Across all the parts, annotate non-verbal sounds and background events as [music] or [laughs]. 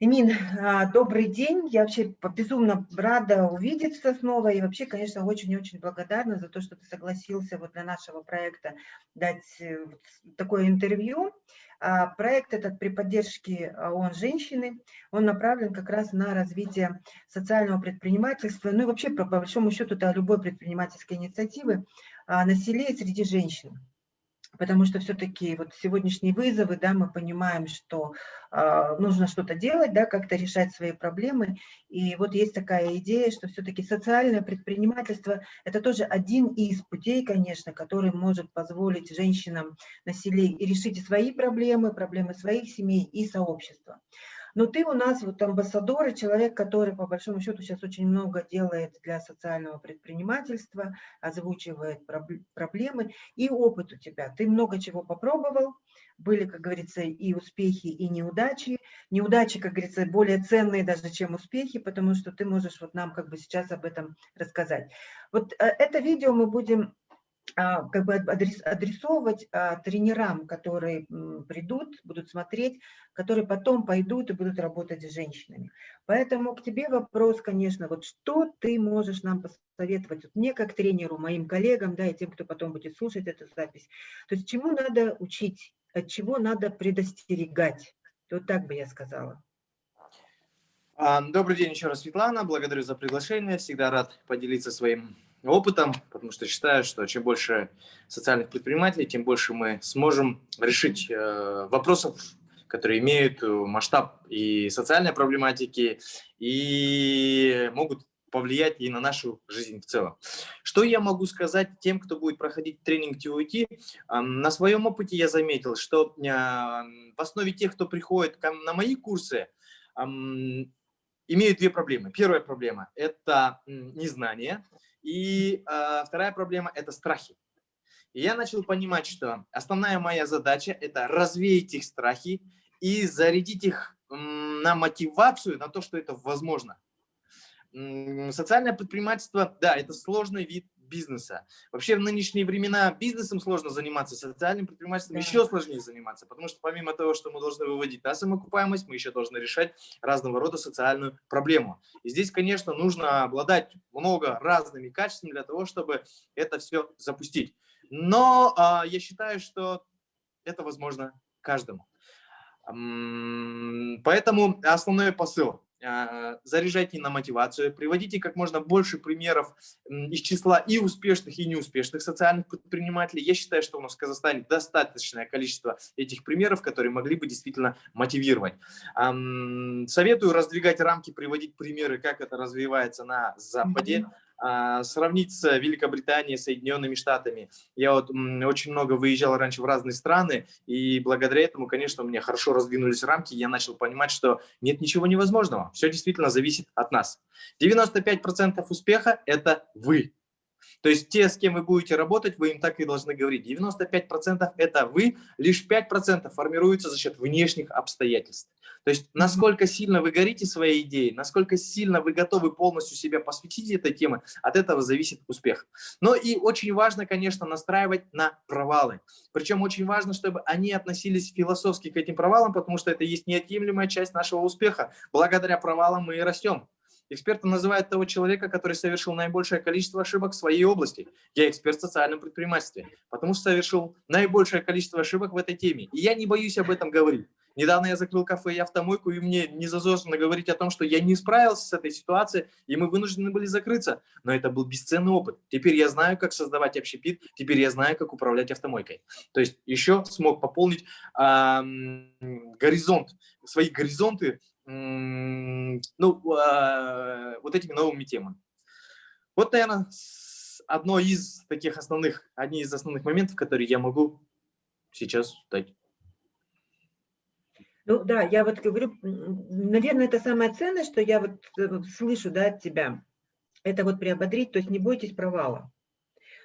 Эмин, а, добрый день. Я вообще безумно рада увидеться снова и вообще, конечно, очень-очень благодарна за то, что ты согласился вот для нашего проекта дать э, такое интервью. А, проект этот при поддержке ООН «Женщины», он направлен как раз на развитие социального предпринимательства, ну и вообще, по большому счету, это любой предпринимательской инициативы а, на селе и среди женщин потому что все-таки вот сегодняшние вызовы, да, мы понимаем, что э, нужно что-то делать, да, как-то решать свои проблемы, и вот есть такая идея, что все-таки социальное предпринимательство – это тоже один из путей, конечно, который может позволить женщинам на селе и решить свои проблемы, проблемы своих семей и сообщества. Но ты у нас вот амбассадор и человек, который по большому счету сейчас очень много делает для социального предпринимательства, озвучивает проблемы и опыт у тебя. Ты много чего попробовал, были, как говорится, и успехи, и неудачи. Неудачи, как говорится, более ценные даже, чем успехи, потому что ты можешь вот нам как бы сейчас об этом рассказать. Вот э, это видео мы будем как бы адресовывать а, тренерам, которые придут, будут смотреть, которые потом пойдут и будут работать с женщинами. Поэтому к тебе вопрос, конечно, вот что ты можешь нам посоветовать, вот мне как тренеру, моим коллегам, да, и тем, кто потом будет слушать эту запись. То есть чему надо учить, от чего надо предостерегать? Вот так бы я сказала. А, добрый день еще раз, Светлана. Благодарю за приглашение. Всегда рад поделиться своим опытом, потому что считаю, что чем больше социальных предпринимателей, тем больше мы сможем решить э, вопросов, которые имеют масштаб и социальной проблематики, и могут повлиять и на нашу жизнь в целом. Что я могу сказать тем, кто будет проходить тренинг TUIT? На своем опыте я заметил, что э, в основе тех, кто приходит на мои курсы, имеют две проблемы. Первая проблема – это незнание, и э, вторая проблема – это страхи. И я начал понимать, что основная моя задача – это развеять их страхи и зарядить их на мотивацию, на то, что это возможно. Социальное предпринимательство, да, это сложный вид бизнеса. Вообще в нынешние времена бизнесом сложно заниматься, социальным предпринимательством да. еще сложнее заниматься, потому что помимо того, что мы должны выводить на самоокупаемость, мы еще должны решать разного рода социальную проблему. И здесь, конечно, нужно обладать много разными качествами для того, чтобы это все запустить. Но а, я считаю, что это возможно каждому. Поэтому основной посыл. А, заряжайте на мотивацию, приводите как можно больше примеров из числа и успешных, и неуспешных социальных предпринимателей. Я считаю, что у нас в Казахстане достаточное количество этих примеров, которые могли бы действительно мотивировать. Советую раздвигать рамки, приводить примеры, как это развивается на Западе. А, сравнить с Великобританией, Соединенными Штатами. Я вот очень много выезжал раньше в разные страны, и благодаря этому, конечно, у меня хорошо раздвинулись рамки, я начал понимать, что нет ничего невозможного, все действительно зависит от нас. 95% успеха – это вы. То есть те, с кем вы будете работать, вы им так и должны говорить. 95% это вы, лишь 5% формируются за счет внешних обстоятельств. То есть насколько сильно вы горите своей идеей, насколько сильно вы готовы полностью себя посвятить этой теме, от этого зависит успех. Но и очень важно, конечно, настраивать на провалы. Причем очень важно, чтобы они относились философски к этим провалам, потому что это есть неотъемлемая часть нашего успеха. Благодаря провалам мы и растем. Эксперты называют того человека, который совершил наибольшее количество ошибок в своей области. Я эксперт в социальном предпринимательстве, потому что совершил наибольшее количество ошибок в этой теме. И я не боюсь об этом говорить. Недавно я закрыл кафе и автомойку, и мне не зазорно говорить о том, что я не справился с этой ситуацией, и мы вынуждены были закрыться. Но это был бесценный опыт. Теперь я знаю, как создавать общепит, теперь я знаю, как управлять автомойкой. То есть еще смог пополнить э, горизонт, свои горизонты ну, а, вот этими новыми темами. Вот, наверное, одно из таких основных, одни из основных моментов, которые я могу сейчас дать. Ну да, я вот говорю, наверное, это самое ценное, что я вот э, слышу да, от тебя. Это вот приободрить, то есть не бойтесь провала.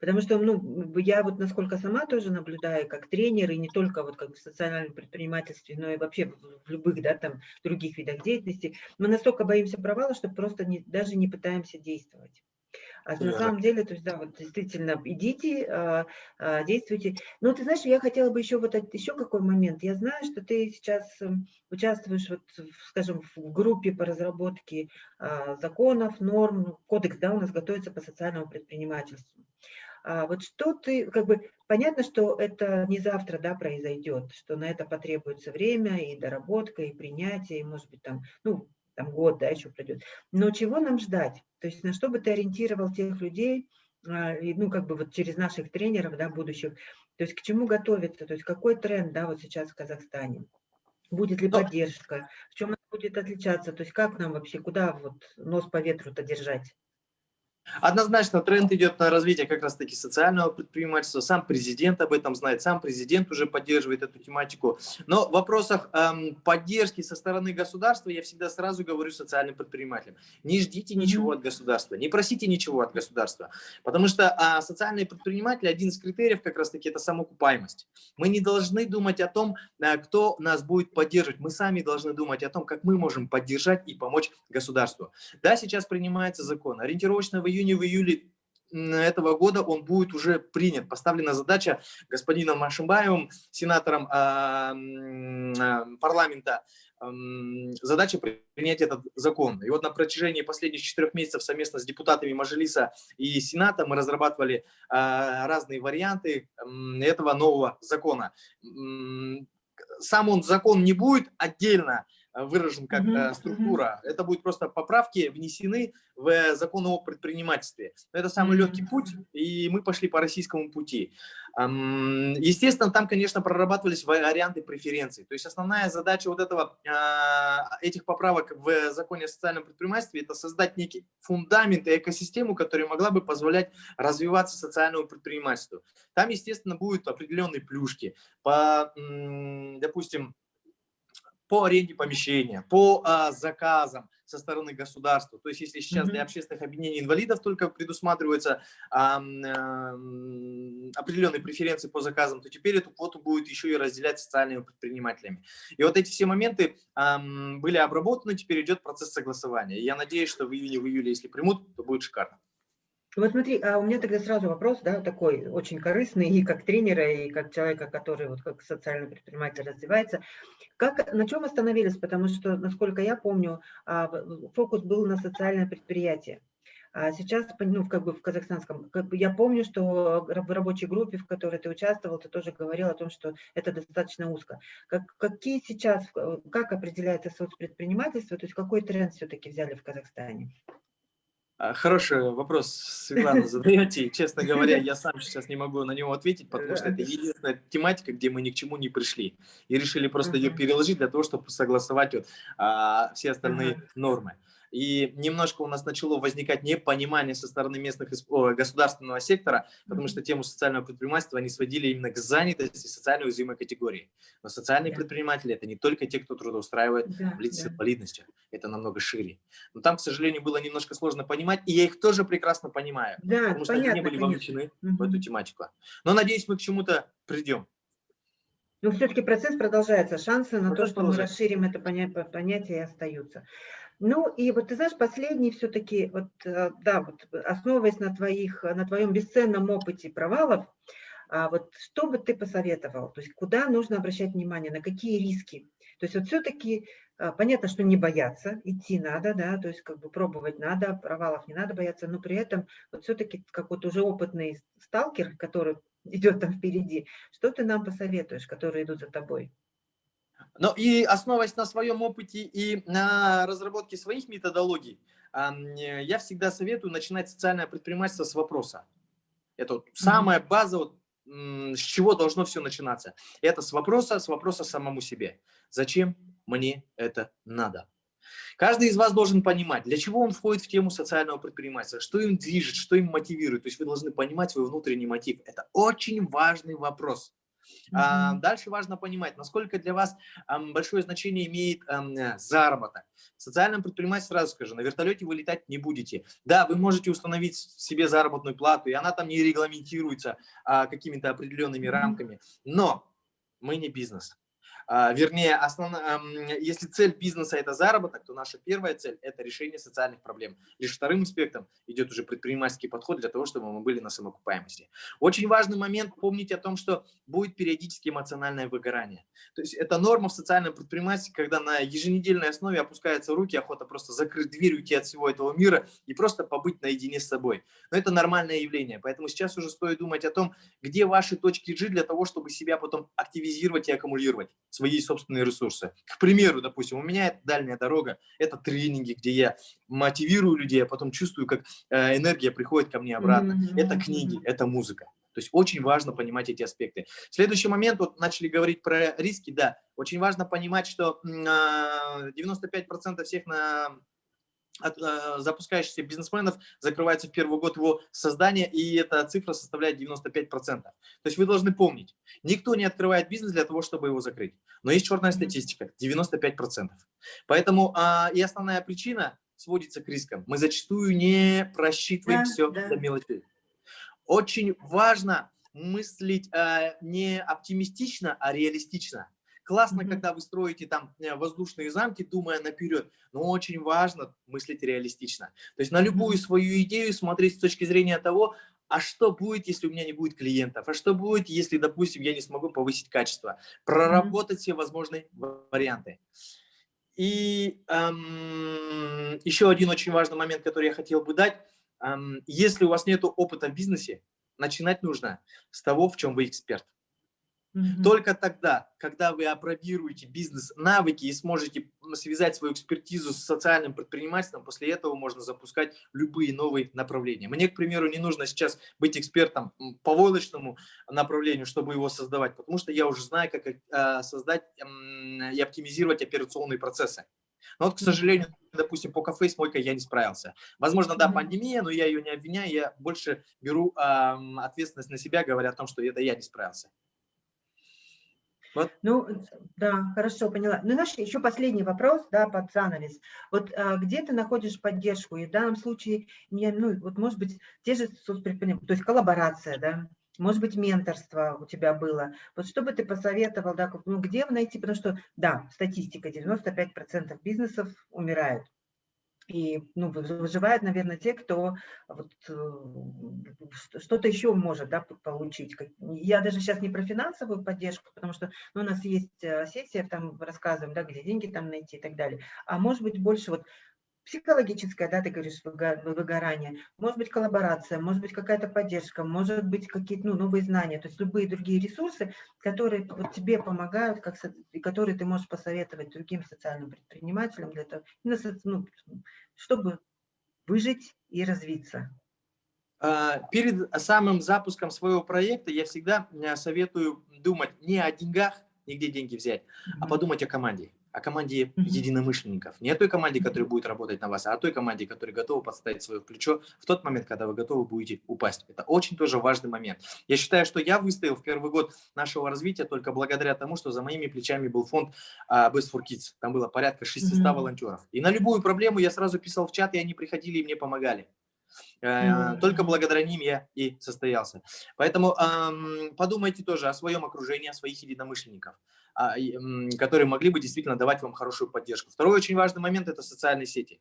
Потому что, ну, я вот насколько сама тоже наблюдаю, как тренер, и не только вот как в социальном предпринимательстве, но и вообще в любых, да, там, других видах деятельности, мы настолько боимся провала, что просто не, даже не пытаемся действовать. А на самом деле, то есть, да, вот действительно, идите, а, а, действуйте. Но ты знаешь, я хотела бы еще вот еще какой момент. Я знаю, что ты сейчас эм, участвуешь, вот, скажем, в группе по разработке а, законов, норм, кодекс, да, у нас готовится по социальному предпринимательству. Вот что ты, как бы, понятно, что это не завтра, да, произойдет, что на это потребуется время и доработка, и принятие, и, может быть, там, ну, там год, да, еще пройдет. Но чего нам ждать? То есть на что бы ты ориентировал тех людей, а, ну, как бы вот через наших тренеров, да, будущих, то есть к чему готовиться, то есть какой тренд, да, вот сейчас в Казахстане? Будет ли поддержка? В чем она будет отличаться? То есть как нам вообще, куда вот нос по ветру-то держать? Однозначно тренд идет на развитие как раз-таки социального предпринимательства. Сам президент об этом знает, сам президент уже поддерживает эту тематику. Но в вопросах эм, поддержки со стороны государства я всегда сразу говорю социальным предпринимателям. Не ждите ничего от государства, не просите ничего от государства. Потому что а, социальные предприниматели, один из критериев как раз-таки это самоокупаемость. Мы не должны думать о том, а, кто нас будет поддерживать. Мы сами должны думать о том, как мы можем поддержать и помочь государству. Да, сейчас принимается закон. Ориентировочно в июне, в июле этого года он будет уже принят. Поставлена задача господином Машимбаевым, сенатором э, парламента, э, задача принять этот закон. И вот на протяжении последних четырех месяцев совместно с депутатами Мажилиса и Сената мы разрабатывали э, разные варианты этого нового закона. Сам он закон не будет отдельно выражен как mm структура. Это будет просто поправки внесены в закон о предпринимательстве. Это самый легкий путь, и мы пошли по российскому пути. Естественно, там, конечно, прорабатывались варианты преференций. То есть основная задача вот этого, а, этих поправок в законе о социальном предпринимательстве – это создать некий фундамент и экосистему, которая могла бы позволять развиваться социальному предпринимательству. Там, естественно, будут определенные плюшки. По, допустим, по аренде помещения, по а, заказам со стороны государства. То есть если сейчас для общественных объединений инвалидов только предусматриваются а, а, определенные преференции по заказам, то теперь эту квоту будет еще и разделять социальными предпринимателями. И вот эти все моменты а, были обработаны, теперь идет процесс согласования. И я надеюсь, что в июне, в июле, если примут, то будет шикарно. Вот смотри, а у меня тогда сразу вопрос, да, такой очень корыстный, и как тренера, и как человека, который вот как социальный предприниматель развивается. Как, на чем остановились? Потому что, насколько я помню, а, фокус был на социальное предприятие. А сейчас, ну, как бы в казахстанском, как бы я помню, что в рабочей группе, в которой ты участвовал, ты тоже говорил о том, что это достаточно узко. Как, какие сейчас, как определяется соцпредпринимательство, то есть какой тренд все-таки взяли в Казахстане? А, хороший вопрос, Светлана, задаете. Честно говоря, я сам сейчас не могу на него ответить, потому что это единственная тематика, где мы ни к чему не пришли. И решили просто ее переложить для того, чтобы согласовать вот, а, все остальные нормы. И немножко у нас начало возникать непонимание со стороны местных государственного сектора, потому что тему социального предпринимательства они сводили именно к занятости социально уязвимой категории. Но социальные предприниматели – это не только те, кто трудоустраивает да, лиц с инвалидностью, это намного шире. Но там, к сожалению, было немножко сложно понимать, и я их тоже прекрасно понимаю, да, потому что понятно, они не были вовлечены в эту тематику. Но, надеюсь, мы к чему-то придем. Но все-таки процесс продолжается, шансы на процесс то, что мы расширим это понятие, остаются. Ну и вот ты знаешь, последний все-таки, вот, э, да, вот основываясь на, твоих, на твоем бесценном опыте провалов, а вот что бы ты посоветовал? То есть куда нужно обращать внимание, на какие риски? То есть вот все-таки а, понятно, что не бояться, идти надо, да, то есть как бы пробовать надо, провалов не надо бояться, но при этом вот все-таки как вот уже опытный сталкер, который [laughs] идет там впереди, что ты нам посоветуешь, которые идут за тобой? Ну и основываясь на своем опыте и на разработке своих методологий, я всегда советую начинать социальное предпринимательство с вопроса. Это вот самая база, вот, с чего должно все начинаться. Это с вопроса, с вопроса самому себе. Зачем мне это надо? Каждый из вас должен понимать, для чего он входит в тему социального предпринимательства, что им движет, что им мотивирует. То есть вы должны понимать свой внутренний мотив. Это очень важный вопрос. А, дальше важно понимать, насколько для вас большое значение имеет заработок. В социальном предпринимательстве, сразу скажу, на вертолете вы летать не будете. Да, вы можете установить себе заработную плату, и она там не регламентируется а, какими-то определенными рамками, но мы не бизнес. А, вернее, основ... если цель бизнеса – это заработок, то наша первая цель – это решение социальных проблем. Лишь вторым аспектом идет уже предпринимательский подход для того, чтобы мы были на самоокупаемости. Очень важный момент – помнить о том, что будет периодически эмоциональное выгорание. То есть это норма в социальном предпринимательстве, когда на еженедельной основе опускаются руки, охота просто закрыть дверь, уйти от всего этого мира и просто побыть наедине с собой. Но это нормальное явление, поэтому сейчас уже стоит думать о том, где ваши точки G для того, чтобы себя потом активизировать и аккумулировать свои собственные ресурсы. К примеру, допустим, у меня это дальняя дорога, это тренинги, где я мотивирую людей, а потом чувствую, как э, энергия приходит ко мне обратно. Mm -hmm. Это книги, это музыка. То есть очень важно понимать эти аспекты. Следующий момент, вот начали говорить про риски, да, очень важно понимать, что 95% всех на от э, запускающихся бизнесменов закрывается в первый год его создания, и эта цифра составляет 95%. То есть вы должны помнить, никто не открывает бизнес для того, чтобы его закрыть. Но есть черная статистика, 95%. Поэтому э, и основная причина сводится к рискам. Мы зачастую не просчитываем да, все да. до мелочей. Очень важно мыслить э, не оптимистично, а реалистично. Классно, mm -hmm. когда вы строите там э, воздушные замки, думая наперед, но очень важно мыслить реалистично. То есть на любую свою идею смотреть с точки зрения того, а что будет, если у меня не будет клиентов? А что будет, если, допустим, я не смогу повысить качество? Проработать все возможные варианты. И эм, еще один очень важный момент, который я хотел бы дать. Эм, если у вас нет опыта в бизнесе, начинать нужно с того, в чем вы эксперт. Угу. Только тогда, когда вы опробируете бизнес-навыки и сможете связать свою экспертизу с социальным предпринимательством, после этого можно запускать любые новые направления. Мне, к примеру, не нужно сейчас быть экспертом по войлочному направлению, чтобы его создавать, потому что я уже знаю, как э, создать и оптимизировать операционные процессы. Но вот, к сожалению, допустим, по кафе с мойкой я не справился. Возможно, да, пандемия, но я ее не обвиняю, я больше беру э, ответственность на себя, говоря о том, что это я не справился. Вот. Ну, да, хорошо, поняла. Ну, наш еще последний вопрос, да, под занавес. Вот а, где ты находишь поддержку? И в данном случае, не, ну, вот, может быть, те же соцпредприниматели, то есть коллаборация, да, может быть, менторство у тебя было. Вот что бы ты посоветовал, да, ну, где найти, потому что, да, статистика, 95% бизнесов умирают. И ну, выживают, наверное, те, кто вот, э, что-то еще может да, получить. Я даже сейчас не про финансовую поддержку, потому что ну, у нас есть э, сессия, там рассказываем, да, где деньги там найти и так далее. А может быть больше вот психологическое, да, ты говоришь, выгорание, может быть коллаборация, может быть какая-то поддержка, может быть какие-то ну, новые знания, то есть любые другие ресурсы, которые вот тебе помогают, как, которые ты можешь посоветовать другим социальным предпринимателям, для того, ну, чтобы выжить и развиться. А, перед самым запуском своего проекта я всегда э, советую думать не о деньгах, нигде деньги взять, mm -hmm. а подумать о команде о команде единомышленников. Не о той команде, которая будет работать на вас, а о той команде, которая готова подставить свое плечо в тот момент, когда вы готовы будете упасть. Это очень тоже важный момент. Я считаю, что я выстоял в первый год нашего развития только благодаря тому, что за моими плечами был фонд uh, Best for Kids. Там было порядка 600 mm -hmm. волонтеров. И на любую проблему я сразу писал в чат, и они приходили и мне помогали. -hmm. Только благодаря ним я и состоялся. Поэтому подумайте тоже о своем окружении, о своих единомышленниках. А, которые могли бы действительно давать вам хорошую поддержку. Второй очень важный момент – это социальные сети.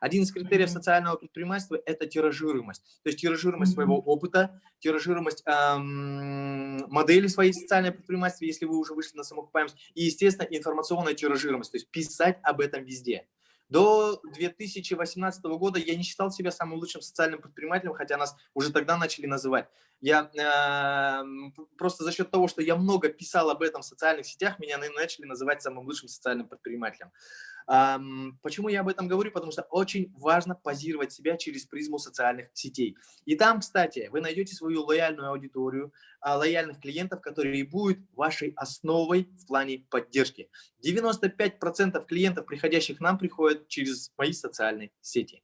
Один из критериев социального предпринимательства – это тиражируемость. То есть тиражируемость своего опыта, тиражируемость эм, модели своей социальной предпринимательства, если вы уже вышли на самоокупаемость, и, естественно, информационная тиражируемость, то есть писать об этом везде. До 2018 года я не считал себя самым лучшим социальным предпринимателем, хотя нас уже тогда начали называть. Я э, просто за счет того, что я много писал об этом в социальных сетях, меня начали называть самым лучшим социальным предпринимателем. Почему я об этом говорю? Потому что очень важно позировать себя через призму социальных сетей. И там, кстати, вы найдете свою лояльную аудиторию, а, лояльных клиентов, которые будут вашей основой в плане поддержки. 95% клиентов, приходящих к нам, приходят через мои социальные сети.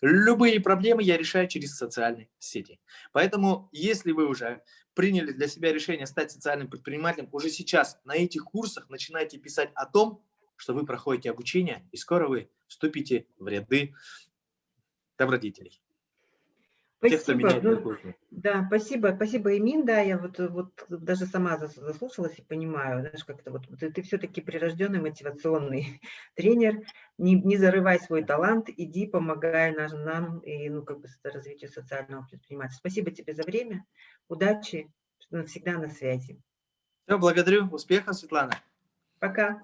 Любые проблемы я решаю через социальные сети. Поэтому, если вы уже приняли для себя решение стать социальным предпринимателем, уже сейчас на этих курсах начинайте писать о том, что вы проходите обучение, и скоро вы вступите в ряды добродетелей. Спасибо. Тех, кто меня ну, Да, спасибо, спасибо, Имин, да, я вот, вот даже сама зас- заслушалась и понимаю, знаешь, как-то вот ты, ты все-таки прирожденный мотивационный [laughs] тренер, не, не зарывай свой талант, иди, помогай нам, нам и, ну, как бы, развитию социального предпринимательства. Спасибо тебе за время, удачи, всегда на связи. Все, благодарю. Успехов, Светлана. Пока.